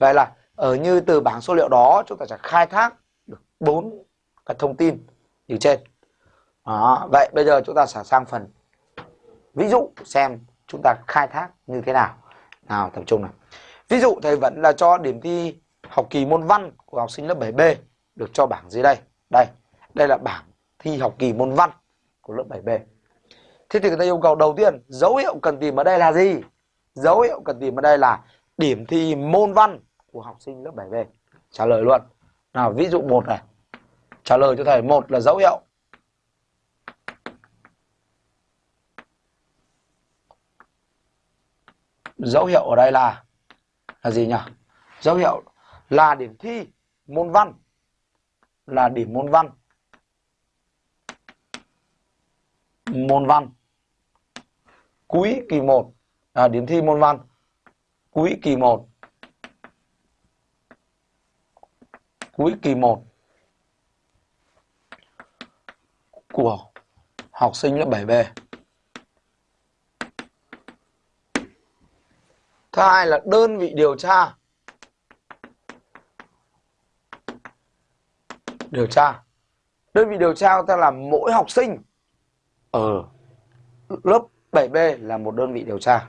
vậy là ở như từ bảng số liệu đó chúng ta sẽ khai thác được bốn cái thông tin như trên. Đó, vậy bây giờ chúng ta sẽ sang phần. Ví dụ xem chúng ta khai thác như thế nào. Nào tập trung này ví dụ thầy vẫn là cho điểm thi học kỳ môn văn của học sinh lớp 7B được cho bảng dưới đây. Đây đây là bảng thi học kỳ môn văn của lớp 7B thế thì người ta yêu cầu đầu tiên dấu hiệu cần tìm ở đây là gì? Dấu hiệu cần tìm ở đây là điểm thi môn văn của học sinh lớp 7B trả lời luôn. Nào ví dụ một này. Trả lời cho thầy. Một là dấu hiệu. Dấu hiệu ở đây là là gì nhỉ? Dấu hiệu là điểm thi môn văn. Là điểm môn văn. Môn văn. Cuối kỳ 1 à, điểm thi môn văn. Cuối kỳ 1 cuối kỳ 1 của học sinh lớp 7B. Thứ hai là đơn vị điều tra. Điều tra. Đơn vị điều tra ta là mỗi học sinh ở lớp 7B là một đơn vị điều tra.